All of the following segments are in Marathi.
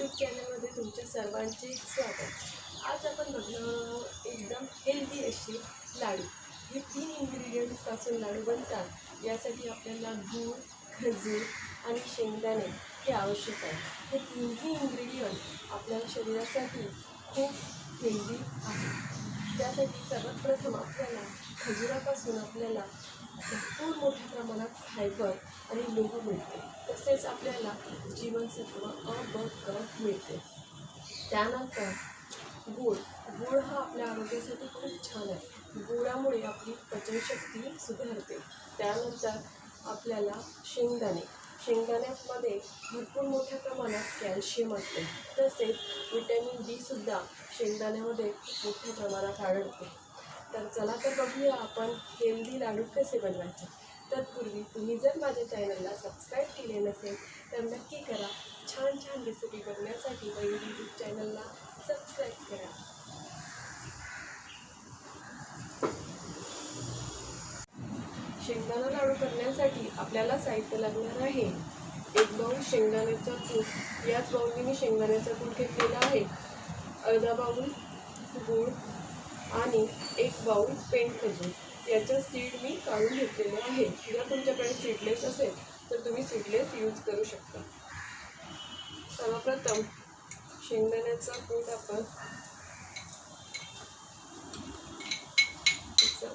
यूट्यूब चॅनलमध्ये तुमच्या सर्वांचे स्वागत. आज आपण बघणार एकदम हेल्दी अशी लाडू. हे तीन इन्ग्रेडियंट्सपासून लाडू बनतात. यासाठी आपल्याला गूळ खजूर आणि शेंगदाणे हे आवश्यक आहे. हे तिन्ही इन्ग्रेडियंट आपल्या शरीरासाठी खूप हेल्दी आहे. त्यासाठी सर्वात प्रथम आपल्याला खजुरापासून आपल्याला भरपूर मोठ्या प्रमाणात फायबर आणि लोह मिळते. तसेच आपल्याला जीवनसत्व अ ब क मिळते. त्यानंतर गूळ. गूळ हा आपल्या आरोग्यासाठी खूप छान आहे. गुळामुळे आपली पचनशक्ती सुधारते. त्यानंतर आपल्याला शेंगदाणे. शेंगदाण्यामध्ये भरपूर मोठ्या प्रमाणात कॅल्शियम असते. तसेच विटॅमिन डीसुद्धा शेंगदाण्यामध्ये खूप मोठ्या प्रमाणात आढळते. तर चला तर बघूया आपण हेल्दी लाडू कसे बनवायचे. तत्पूर्वी तुम्ही जर माझ्या चॅनलला सबस्क्राईब केले नसेल तर नक्की करा. छान छान रेसिपी बघण्यासाठी माझ्या यूट्यूब चॅनलला सबस्क्राईब करा. शेंगदाणा लाडू करण्यासाठी आपल्याला साहित्य लागणार आहे. एक बाऊल शेंगदाण्याचा कूट. याच बाऊलने मी शेंगदाण्याचा कूट घेतलेला आहे. अर्धा बाऊल गूळ. आणि एक बाऊल पेंट खजूर याचं सीड मी काढून घेतलेलं आहे. जर तुमच्याकडे सीडलेस असेल तर तुम्ही सीडलेस यूज करू शकता. सर्वप्रथम शेंगदाण्याचा कूट आपण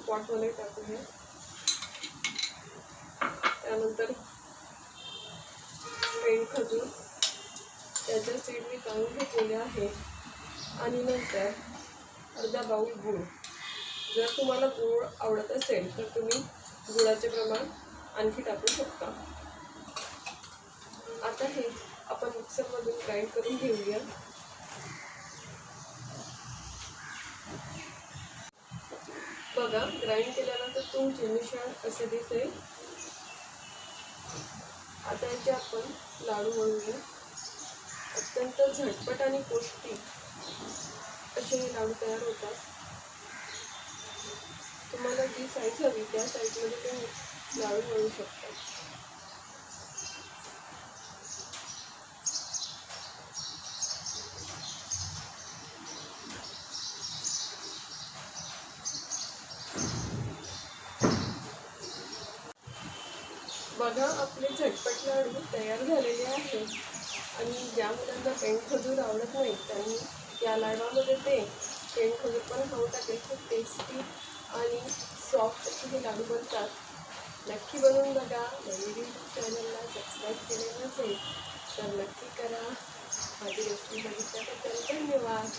पॉटमध्ये टाकूया. त्यानंतर पेंट खजूर. त्याच्या सीड मी काढून घेतलेले आहे. आणि नंतर अर्धा बाऊल गूळ. जर तुम्हाला गूळ आवडत असेल तर तुम्ही गुळाचे प्रमाण आणखी टाकू शकता. आता हे आपण मिक्सरमधून ग्राइंड करून घेऊया. बघा ग्राइंड केल्यानंतर तुमचे मिश्रण असे दिसेल? आता याचे आपण लाडू बनवूया अत्यंत झटपट आणि पौष्टिक असे हे लाडू तयार होतात. तुम्हाला जी साईज हवी त्या साईजमध्ये तुम्ही लाडू मिळू शकतात. बघा आपले झटपट लाडू तयार झालेले आहेत. आणि ज्या मुलांना पेंट खजूर आवडत नाही त्यांनी या लाडवामध्ये ते खजूर पण खाऊ टाकेल. खूप टेस्टी आणि सॉफ्ट असे हे लाडू बनतात. नक्की बनवून बघा. नवीन यूट्यूब चॅनलला सबस्क्राईब केले नसेल तर नक्की करा. माझी रेसिपी बघितल्याबद्दल धन्यवाद.